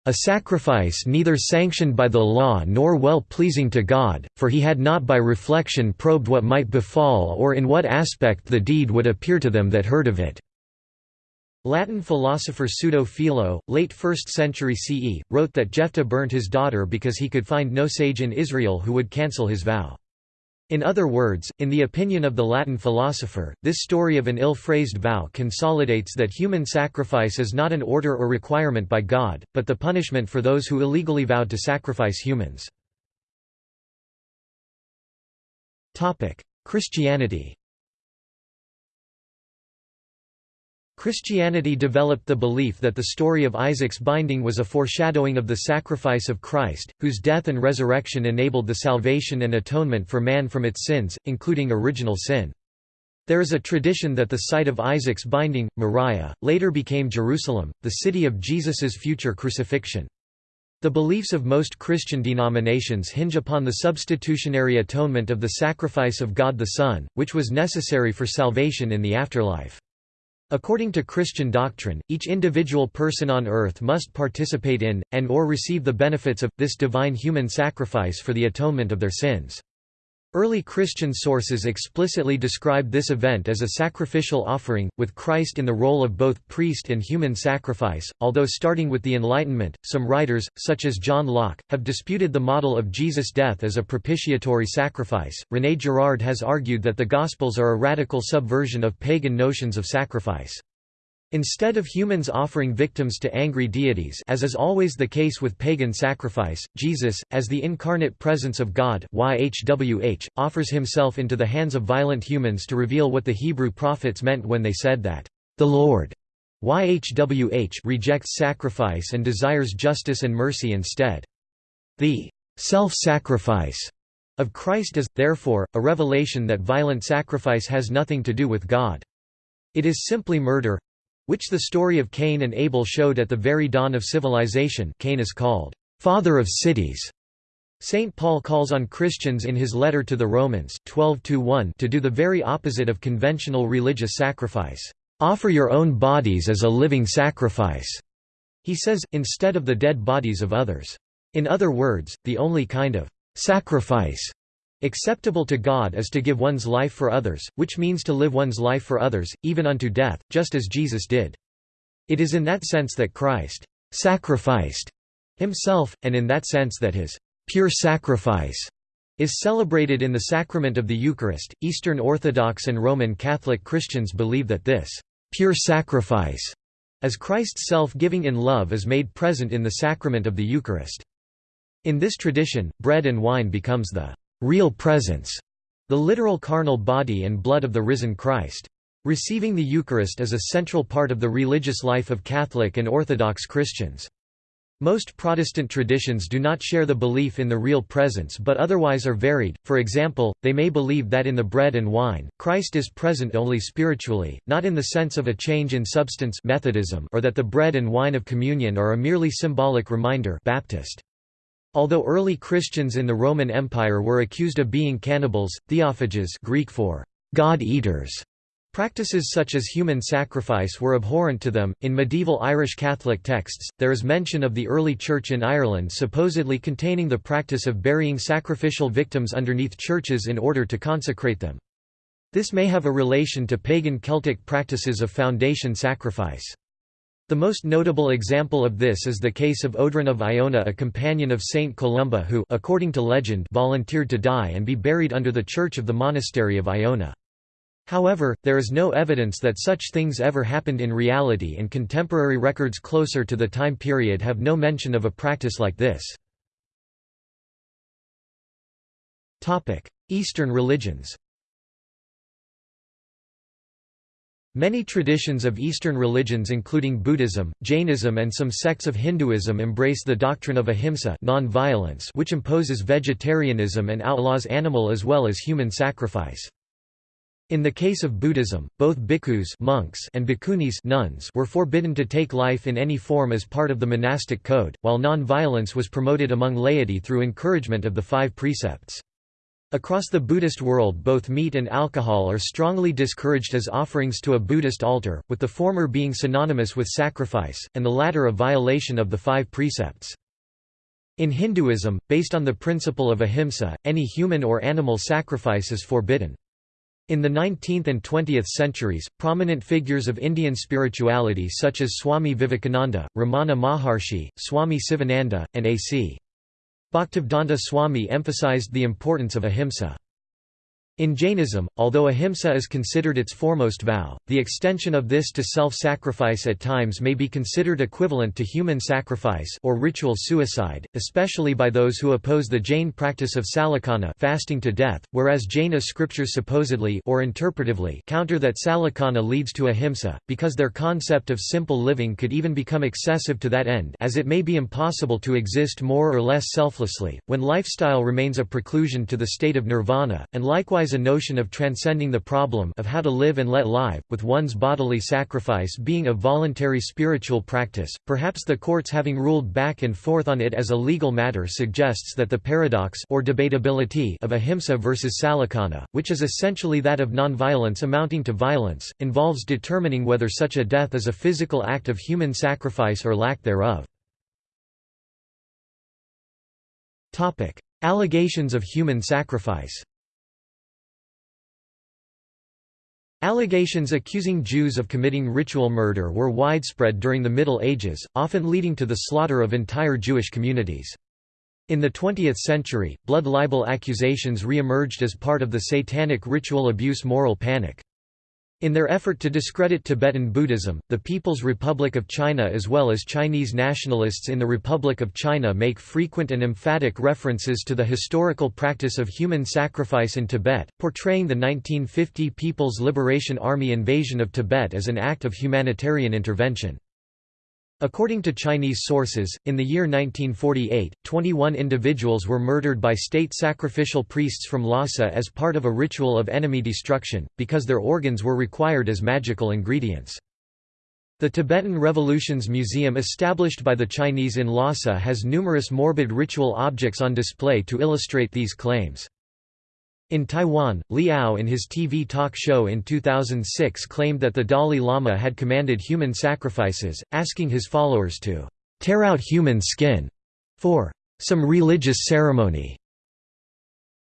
S1: a sacrifice neither sanctioned by the law nor well pleasing to God, for he had not by reflection probed what might befall or in what aspect the deed would appear to them that heard of it. Latin philosopher Pseudo Philo, late 1st century CE, wrote that Jephthah burnt his daughter because he could find no sage in Israel who would cancel his vow. In other words, in the opinion of the Latin philosopher, this story of an ill-phrased vow consolidates that human sacrifice is not an order or requirement by God, but the punishment for those who illegally vowed to sacrifice humans. Christianity Christianity developed the belief that the story of Isaac's binding was a foreshadowing of the sacrifice of Christ, whose death and resurrection enabled the salvation and atonement for man from its sins, including original sin. There is a tradition that the site of Isaac's binding, Moriah, later became Jerusalem, the city of Jesus's future crucifixion. The beliefs of most Christian denominations hinge upon the substitutionary atonement of the sacrifice of God the Son, which was necessary for salvation in the afterlife. According to Christian doctrine, each individual person on earth must participate in, and or receive the benefits of, this divine human sacrifice for the atonement of their sins. Early Christian sources explicitly described this event as a sacrificial offering, with Christ in the role of both priest and human sacrifice. Although starting with the Enlightenment, some writers, such as John Locke, have disputed the model of Jesus' death as a propitiatory sacrifice. René Girard has argued that the Gospels are a radical subversion of pagan notions of sacrifice. Instead of humans offering victims to angry deities as is always the case with pagan sacrifice, Jesus, as the incarnate presence of God YHWH, offers himself into the hands of violent humans to reveal what the Hebrew prophets meant when they said that, "...the Lord YHWH rejects sacrifice and desires justice and mercy instead. The self-sacrifice of Christ is, therefore, a revelation that violent sacrifice has nothing to do with God. It is simply murder, which the story of Cain and Abel showed at the very dawn of civilization Cain is called, "...father of cities." St. Paul calls on Christians in his letter to the Romans 12 to do the very opposite of conventional religious sacrifice. Offer your own bodies as a living sacrifice, he says, instead of the dead bodies of others. In other words, the only kind of sacrifice Acceptable to God is to give one's life for others, which means to live one's life for others, even unto death, just as Jesus did. It is in that sense that Christ sacrificed himself, and in that sense that his pure sacrifice is celebrated in the sacrament of the Eucharist. Eastern Orthodox and Roman Catholic Christians believe that this pure sacrifice, as Christ's self-giving in love is made present in the sacrament of the Eucharist. In this tradition, bread and wine becomes the real presence, the literal carnal body and blood of the risen Christ. Receiving the Eucharist is a central part of the religious life of Catholic and Orthodox Christians. Most Protestant traditions do not share the belief in the real presence but otherwise are varied, for example, they may believe that in the bread and wine, Christ is present only spiritually, not in the sense of a change in substance Methodism or that the bread and wine of communion are a merely symbolic reminder Baptist. Although early Christians in the Roman Empire were accused of being cannibals, theophages Greek for God-eaters, Practices such as human sacrifice were abhorrent to them. In medieval Irish Catholic texts, there is mention of the early church in Ireland supposedly containing the practice of burying sacrificial victims underneath churches in order to consecrate them. This may have a relation to pagan Celtic practices of foundation sacrifice. The most notable example of this is the case of Oedran of Iona a companion of Saint Columba who according to legend volunteered to die and be buried under the church of the monastery of Iona. However, there is no evidence that such things ever happened in reality and contemporary records closer to the time period have no mention of a practice like this. Eastern religions Many traditions of Eastern religions including Buddhism, Jainism and some sects of Hinduism embrace the doctrine of ahimsa non-violence which imposes vegetarianism and outlaws animal as well as human sacrifice. In the case of Buddhism, both bhikkhus monks and bhikkhunis nuns were forbidden to take life in any form as part of the monastic code, while non-violence was promoted among laity through encouragement of the five precepts. Across the Buddhist world both meat and alcohol are strongly discouraged as offerings to a Buddhist altar, with the former being synonymous with sacrifice, and the latter a violation of the five precepts. In Hinduism, based on the principle of ahimsa, any human or animal sacrifice is forbidden. In the 19th and 20th centuries, prominent figures of Indian spirituality such as Swami Vivekananda, Ramana Maharshi, Swami Sivananda, and A.C. Bhaktivedanta Swami emphasized the importance of ahimsa. In Jainism, although ahimsa is considered its foremost vow, the extension of this to self-sacrifice at times may be considered equivalent to human sacrifice or ritual suicide, especially by those who oppose the Jain practice of sallekhana fasting to death, whereas Jaina scriptures supposedly or interpretively counter that sallekhana leads to ahimsa, because their concept of simple living could even become excessive to that end as it may be impossible to exist more or less selflessly, when lifestyle remains a preclusion to the state of nirvana, and likewise a notion of transcending the problem of how to live and let live, with one's bodily sacrifice being a voluntary spiritual practice. Perhaps the courts having ruled back and forth on it as a legal matter suggests that the paradox or debatability of ahimsa versus sallekhana, which is essentially that of nonviolence amounting to violence, involves determining whether such a death is a physical act of human sacrifice or lack thereof. Topic: Allegations of human sacrifice Allegations accusing Jews of committing ritual murder were widespread during the Middle Ages, often leading to the slaughter of entire Jewish communities. In the 20th century, blood libel accusations re-emerged as part of the satanic ritual abuse moral panic. In their effort to discredit Tibetan Buddhism, the People's Republic of China as well as Chinese nationalists in the Republic of China make frequent and emphatic references to the historical practice of human sacrifice in Tibet, portraying the 1950 People's Liberation Army invasion of Tibet as an act of humanitarian intervention. According to Chinese sources, in the year 1948, 21 individuals were murdered by state sacrificial priests from Lhasa as part of a ritual of enemy destruction, because their organs were required as magical ingredients. The Tibetan Revolutions Museum established by the Chinese in Lhasa has numerous morbid ritual objects on display to illustrate these claims. In Taiwan, Li Ao in his TV talk show in 2006 claimed that the Dalai Lama had commanded human sacrifices, asking his followers to tear out human skin for some religious ceremony.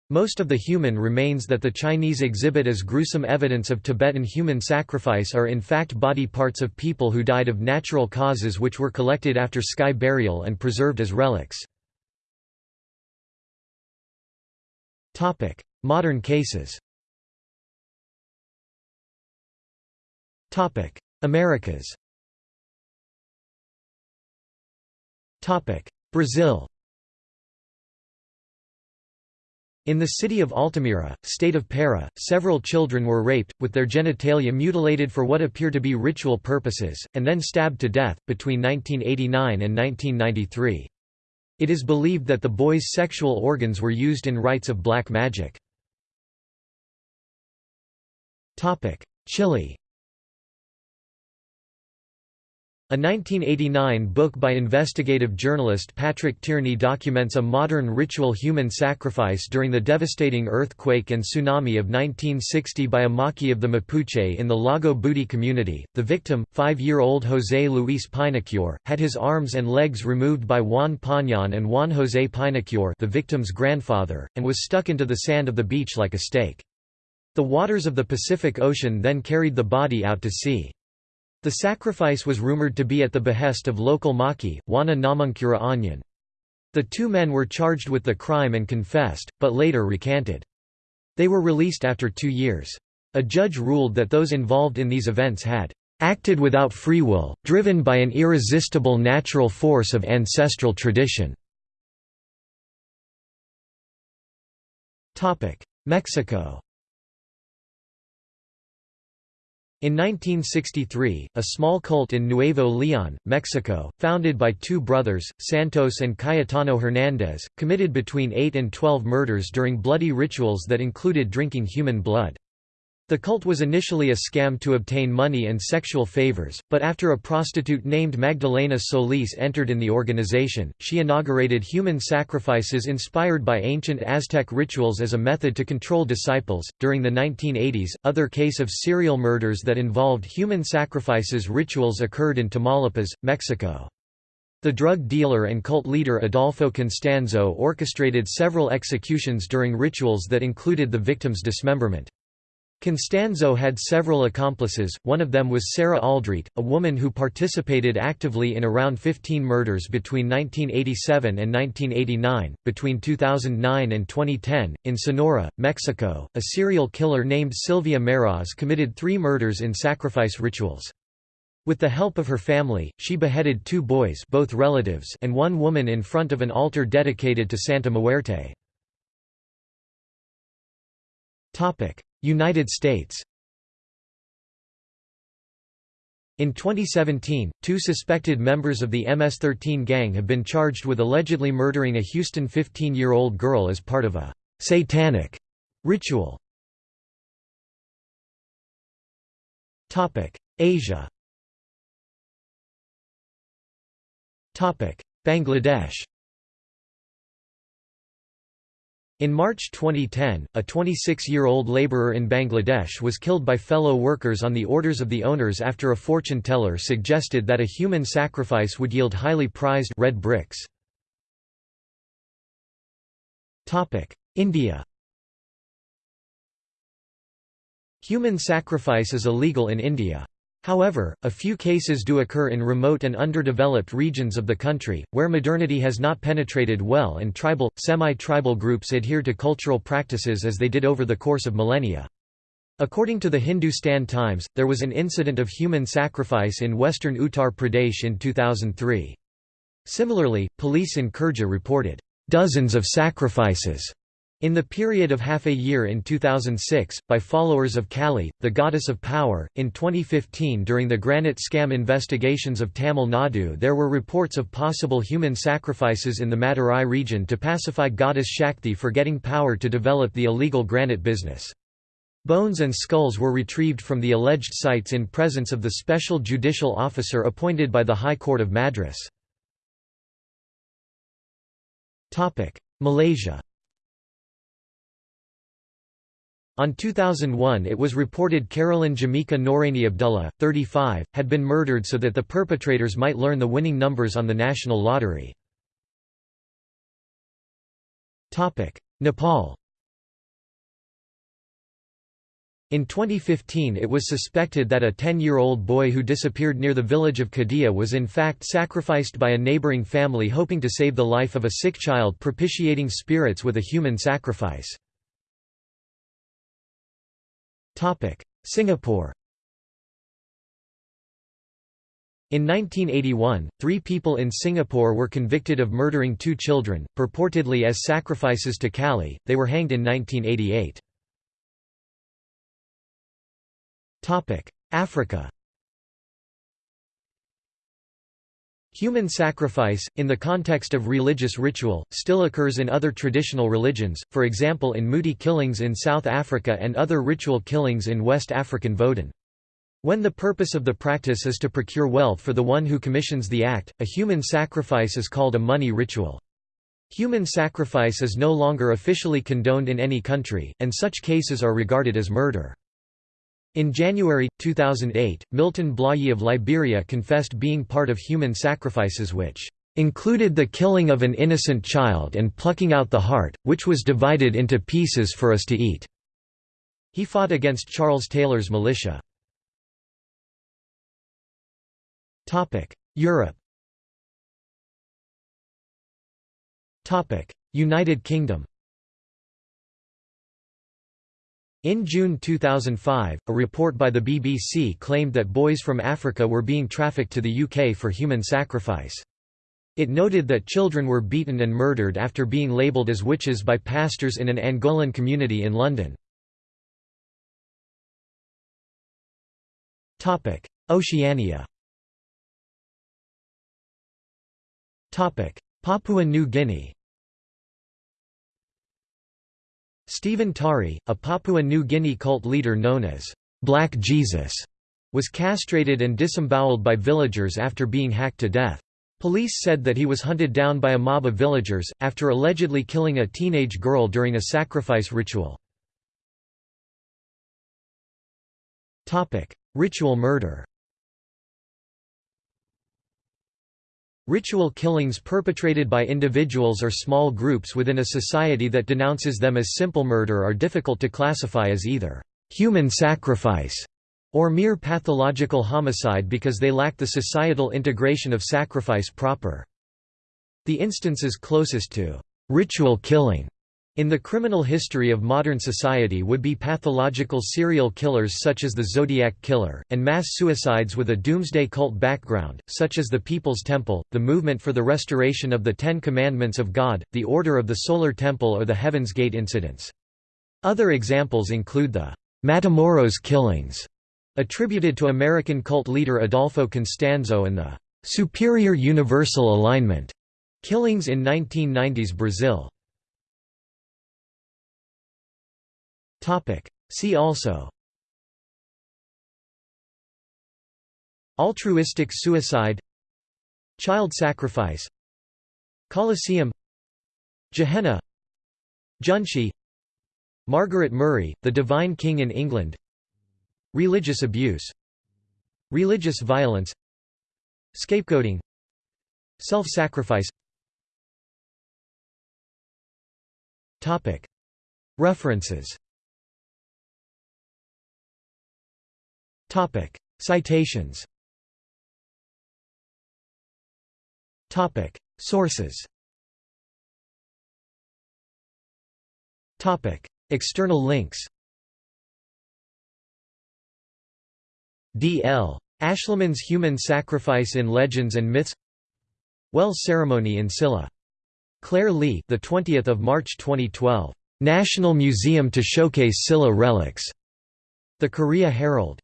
S1: Most of the human remains that the Chinese exhibit as gruesome evidence of Tibetan human sacrifice are in fact body parts of people who died of natural causes which were collected after sky burial and preserved as relics. Modern cases. Americas. Brazil. In the city of Altamira, state of Para, several children were raped, with their genitalia mutilated for what appear to be ritual purposes, and then stabbed to death, between 1989 and 1993. It is believed that the boys' sexual organs were used in rites of black magic. Chile A 1989 book by investigative journalist Patrick Tierney documents a modern ritual human sacrifice during the devastating earthquake and tsunami of 1960 by a Maki of the Mapuche in the Lago Budi community. The victim, five-year-old José Luis Pinocure, had his arms and legs removed by Juan Pañon and Juan José Pinocure the victim's grandfather, and was stuck into the sand of the beach like a stake. The waters of the Pacific Ocean then carried the body out to sea. The sacrifice was rumored to be at the behest of local Maki, Wana Namuncura Anyan. The two men were charged with the crime and confessed, but later recanted. They were released after two years. A judge ruled that those involved in these events had acted without free will, driven by an irresistible natural force of ancestral tradition. Mexico In 1963, a small cult in Nuevo León, Mexico, founded by two brothers, Santos and Cayetano Hernández, committed between 8 and 12 murders during bloody rituals that included drinking human blood. The cult was initially a scam to obtain money and sexual favors, but after a prostitute named Magdalena Solis entered in the organization, she inaugurated human sacrifices inspired by ancient Aztec rituals as a method to control disciples. During the 1980s, other case of serial murders that involved human sacrifices rituals occurred in Tamaulipas, Mexico. The drug dealer and cult leader Adolfo Constanzo orchestrated several executions during rituals that included the victim's dismemberment. Constanzo had several accomplices, one of them was Sara Aldrete, a woman who participated actively in around 15 murders between 1987 and 1989. Between 2009 and 2010, in Sonora, Mexico, a serial killer named Silvia Meraz committed three murders in sacrifice rituals. With the help of her family, she beheaded two boys both relatives and one woman in front of an altar dedicated to Santa Muerte. United States. In 2017, two suspected members of the MS-13 gang have been charged with allegedly murdering a Houston 15-year-old girl as part of a «satanic» ritual. Asia. Bangladesh In March 2010, a 26-year-old laborer in Bangladesh was killed by fellow workers on the orders of the owners after a fortune teller suggested that a human sacrifice would yield highly prized red bricks. India Human sacrifice is illegal in India. However, a few cases do occur in remote and underdeveloped regions of the country, where modernity has not penetrated well and tribal, semi-tribal groups adhere to cultural practices as they did over the course of millennia. According to the Hindustan Times, there was an incident of human sacrifice in western Uttar Pradesh in 2003. Similarly, police in Khurja reported, "...dozens of sacrifices." In the period of half a year in 2006, by followers of Kali, the goddess of power, in 2015 during the granite scam investigations of Tamil Nadu there were reports of possible human sacrifices in the Madurai region to pacify goddess Shakti for getting power to develop the illegal granite business. Bones and skulls were retrieved from the alleged sites in presence of the special judicial officer appointed by the High Court of Madras. Malaysia On 2001 it was reported Carolyn Jamika Noraini Abdullah, 35, had been murdered so that the perpetrators might learn the winning numbers on the national lottery. Nepal In 2015 it was suspected that a 10-year-old boy who disappeared near the village of Kadia was in fact sacrificed by a neighbouring family hoping to save the life of a sick child propitiating spirits with a human sacrifice. Singapore In 1981, three people in Singapore were convicted of murdering two children, purportedly as sacrifices to Kali. They were hanged in 1988. Africa Human sacrifice, in the context of religious ritual, still occurs in other traditional religions, for example in Muti killings in South Africa and other ritual killings in West African Vodun. When the purpose of the practice is to procure wealth for the one who commissions the act, a human sacrifice is called a money ritual. Human sacrifice is no longer officially condoned in any country, and such cases are regarded as murder. In January, 2008, Milton Blahyi of Liberia confessed being part of human sacrifices which included the killing of an innocent child and plucking out the heart, which was divided into pieces for us to eat." He fought against Charles Taylor's militia. Europe United Kingdom in June 2005, a report by the BBC claimed that boys from Africa were being trafficked to the UK for human sacrifice. It noted that children were beaten and murdered after being labelled as witches by pastors in an Angolan community in London. Oceania Papua New Guinea Stephen Tari, a Papua New Guinea cult leader known as Black Jesus, was castrated and disemboweled by villagers after being hacked to death. Police said that he was hunted down by a mob of villagers, after allegedly killing a teenage girl during a sacrifice ritual. Ritual murder Ritual killings perpetrated by individuals or small groups within a society that denounces them as simple murder are difficult to classify as either human sacrifice or mere pathological homicide because they lack the societal integration of sacrifice proper. The instances closest to ritual killing in the criminal history of modern society would be pathological serial killers such as the Zodiac Killer, and mass suicides with a doomsday cult background, such as the People's Temple, the Movement for the Restoration of the Ten Commandments of God, the Order of the Solar Temple or the Heaven's Gate incidents. Other examples include the Matamoros killings, attributed to American cult leader Adolfo Constanzo and the Superior Universal Alignment killings in 1990s Brazil. See also. Altruistic suicide. Child sacrifice. Colosseum. Gehenna. Junshi. Margaret Murray, The Divine King in England. Religious abuse. Religious violence. Scapegoating. Self-sacrifice. References Citations Topic: Sources Topic: External links D. L. Ashliman's Human Sacrifice in Legends and Myths Wells Ceremony in Silla. Claire Lee, the 20th of March 2012. National Museum to showcase Silla relics. The Korea Herald.